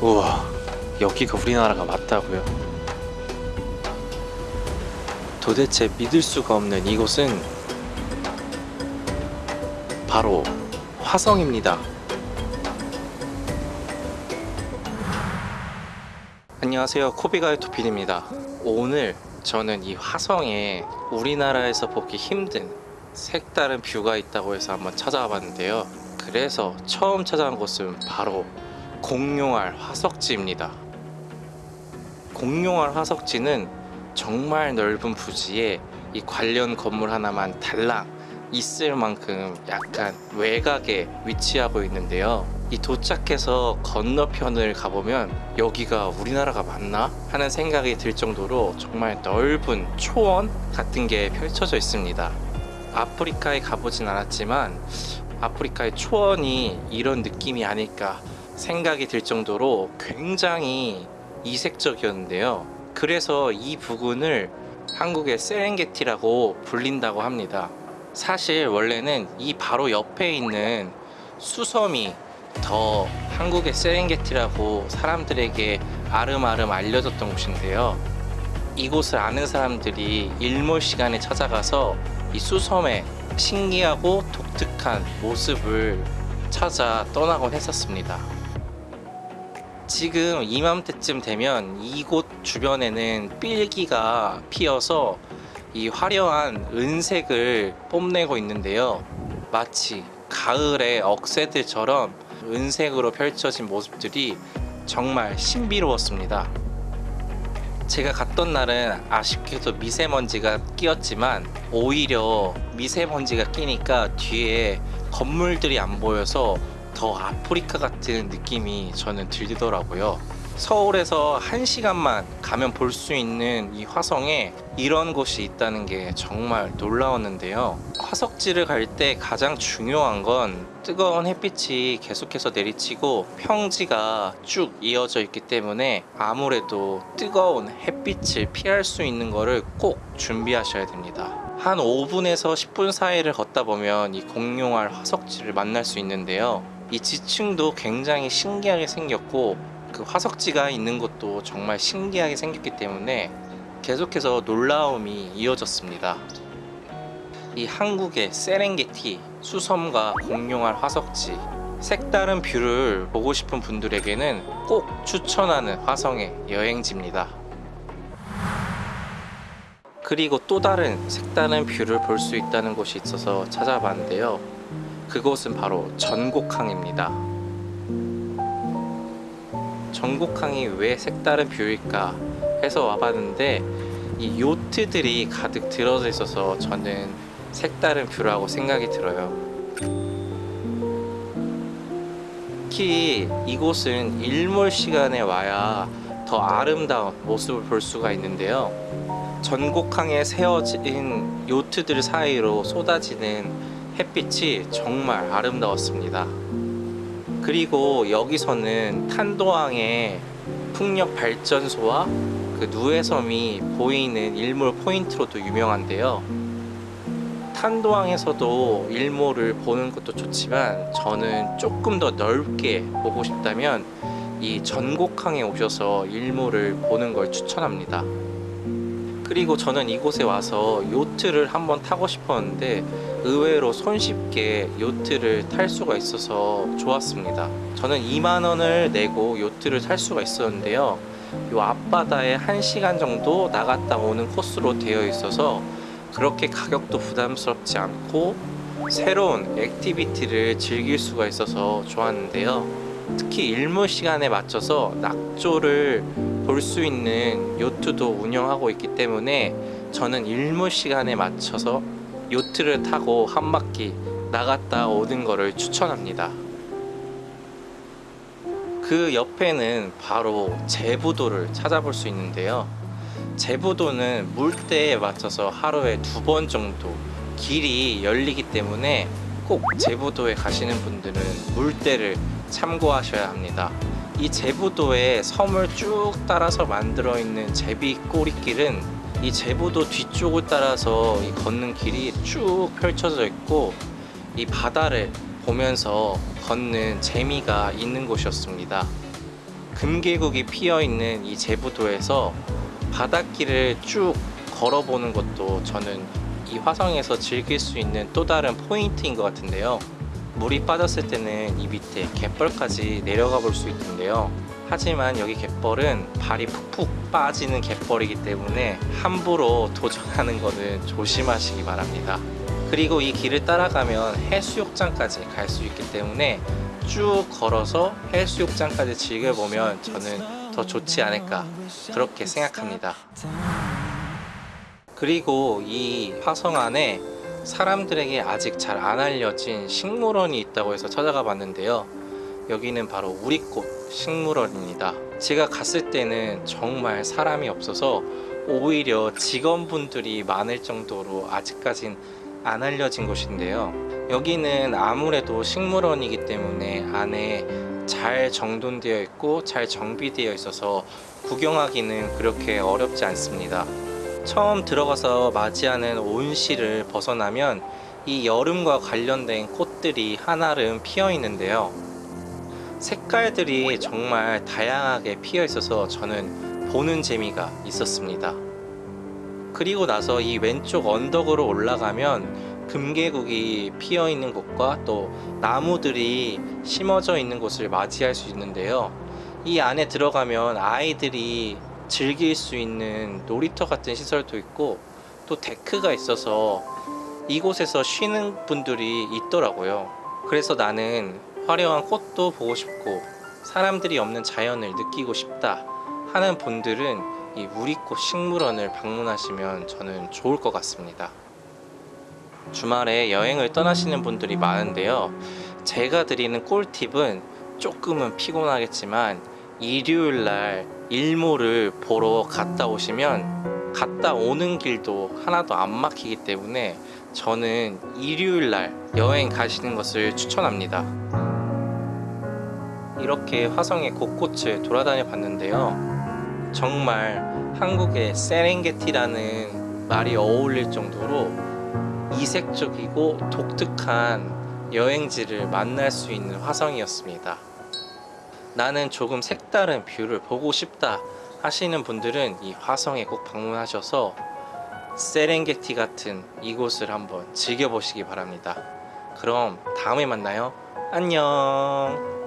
우와 여기가 우리나라가 맞다고요? 도대체 믿을 수가 없는 이곳은 바로 화성입니다. 안녕하세요 코비가의 토필입니다. 오늘 저는 이 화성에 우리나라에서 보기 힘든 색다른 뷰가 있다고 해서 한번 찾아와 봤는데요. 그래서 처음 찾아온 곳은 바로 공룡알 화석지입니다. 공룡알 화석지는 정말 넓은 부지에 이 관련 건물 하나만 달랑 있을 만큼 약간 외곽에 위치하고 있는데요. 이 도착해서 건너편을 가보면 여기가 우리나라가 맞나? 하는 생각이 들 정도로 정말 넓은 초원 같은 게 펼쳐져 있습니다. 아프리카에 가보진 않았지만 아프리카의 초원이 이런 느낌이 아닐까 생각이 들 정도로 굉장히 이색적이었는데요. 그래서 이 부근을 한국의 세렝게티라고 불린다고 합니다. 사실 원래는 이 바로 옆에 있는 수섬이 더 한국의 세렝게티라고 사람들에게 아름아름 알려졌던 곳인데요. 이곳을 아는 사람들이 일몰 시간에 찾아가서 이 수섬의 신기하고 독특한 모습을 찾아 떠나곤 했었습니다. 지금 이맘때쯤 되면 이곳 주변에는 삘기가 피어서 이 화려한 은색을 뽐내고 있는데요. 마치 가을의 억새들처럼 은색으로 펼쳐진 모습들이 정말 신비로웠습니다. 제가 갔던 날은 아쉽게도 미세먼지가 끼었지만 오히려 미세먼지가 끼니까 뒤에 건물들이 안 보여서 더 아프리카 같은 느낌이 저는 들더라고요. 서울에서 한시간만 가면 볼 수 있는 이 화성에 이런 곳이 있다는 게 정말 놀라웠는데요. 화석지를 갈 때 가장 중요한 건 뜨거운 햇빛이 계속해서 내리치고 평지가 쭉 이어져 있기 때문에 아무래도 뜨거운 햇빛을 피할 수 있는 거를 꼭 준비하셔야 됩니다. 한 5분에서 10분 사이를 걷다 보면 이 공룡알 화석지를 만날 수 있는데요. 이 지층도 굉장히 신기하게 생겼고 그 화석지가 있는 것도 정말 신기하게 생겼기 때문에 계속해서 놀라움이 이어졌습니다. 이 한국의 세렝게티 수섬과 공룡알 화석지 색다른 view를 보고 싶은 분들에게는 꼭 추천하는 화성의 여행지입니다. 그리고 또 다른 색다른 view를 볼 수 있다는 곳이 있어서 찾아봤는데요. 그곳은 바로 전곡항입니다. 전곡항이 왜 색다른 view일까 해서 와봤는데 이 요트들이 가득 들어져 있어서 저는 색다른 view라고 생각이 들어요. 특히 이곳은 일몰 시간에 와야 더 아름다운 모습을 볼 수가 있는데요. 전곡항에 세워진 요트들 사이로 쏟아지는 햇빛이 정말 아름다웠습니다. 그리고 여기서는 탄도항의 풍력 발전소와 그 누에섬이 보이는 일몰 포인트로도 유명한데요. 탄도항에서도 일몰을 보는 것도 좋지만 저는 조금 더 넓게 보고 싶다면 이 전곡항에 오셔서 일몰을 보는 걸 추천합니다. 그리고 저는 이곳에 와서 요트를 한번 타고 싶었는데 의외로 손쉽게 요트를 탈 수가 있어서 좋았습니다. 저는 2만원을 내고 요트를 탈 수가 있었는데요. 요 앞바다에 1시간 정도 나갔다 오는 코스로 되어 있어서 그렇게 가격도 부담스럽지 않고 새로운 activity를 즐길 수가 있어서 좋았는데요. 특히 일몰 시간에 맞춰서 낙조를 볼 수 있는 요트도 운영하고 있기 때문에 저는 일몰 시간에 맞춰서 요트를 타고 한 바퀴 나갔다 오는 거를 추천합니다. 그 옆에는 바로 제부도를 찾아볼 수 있는데요. 제부도는 물때에 맞춰서 하루에 두 번 정도 길이 열리기 때문에 꼭 제부도에 가시는 분들은 물때를 참고하셔야 합니다. 이 제부도의 섬을 쭉 따라서 만들어 있는 제비 꼬리길은 이 제부도 뒤쪽을 따라서 이 걷는 길이 쭉 펼쳐져 있고 이 바다를 보면서 걷는 재미가 있는 곳이었습니다. 금계국이 피어 있는 이 제부도에서 바닷길을 쭉 걸어보는 것도 저는 이 화성에서 즐길 수 있는 또 다른 포인트인 것 같은데요. 물이 빠졌을 때는 이 밑에 갯벌까지 내려가 볼 수 있는데요. 하지만 여기 갯벌은 발이 푹푹 빠지는 갯벌이기 때문에 함부로 도전하는 것은 조심하시기 바랍니다. 그리고 이 길을 따라가면 해수욕장까지 갈 수 있기 때문에 쭉 걸어서 해수욕장까지 즐겨보면 저는 더 좋지 않을까 그렇게 생각합니다. 그리고 이 화성 안에 사람들에게 아직 잘 안 알려진 식물원이 있다고 해서 찾아가 봤는데요. 여기는 바로 우리꽃 식물원입니다. 제가 갔을 때는 정말 사람이 없어서 오히려 직원분들이 많을 정도로 아직까진 안 알려진 곳인데요. 여기는 아무래도 식물원이기 때문에 안에 잘 정돈되어 있고 잘 정비되어 있어서 구경하기는 그렇게 어렵지 않습니다. 처음 들어가서 맞이하는 온실을 벗어나면 이 여름과 관련된 꽃들이 한아름 피어 있는데요. 색깔들이 정말 다양하게 피어 있어서 저는 보는 재미가 있었습니다. 그리고 나서 이 왼쪽 언덕으로 올라가면 금계국이 피어 있는 곳과 또 나무들이 심어져 있는 곳을 맞이할 수 있는데요. 이 안에 들어가면 아이들이 즐길 수 있는 놀이터 같은 시설도 있고 또 데크가 있어서 이곳에서 쉬는 분들이 있더라고요. 그래서 나는 화려한 꽃도 보고 싶고 사람들이 없는 자연을 느끼고 싶다 하는 분들은 이 우리꽃 식물원을 방문하시면 저는 좋을 것 같습니다. 주말에 여행을 떠나시는 분들이 많은데요. 제가 드리는 꿀팁은 조금은 피곤하겠지만 일요일 날 일몰을 보러 갔다 오시면 갔다 오는 길도 하나도 안 막히기 때문에 저는 일요일 날 여행 가시는 것을 추천합니다. 이렇게 화성의 곳곳을 돌아다녀 봤는데요. 정말 한국의 세렝게티라는 말이 어울릴 정도로 이색적이고 독특한 여행지를 만날 수 있는 화성이었습니다. 나는 조금 색다른 view를 보고 싶다 하시는 분들은 이 화성에 꼭 방문하셔서 세렝게티 같은 이곳을 한번 즐겨보시기 바랍니다. 그럼 다음에 만나요. 안녕.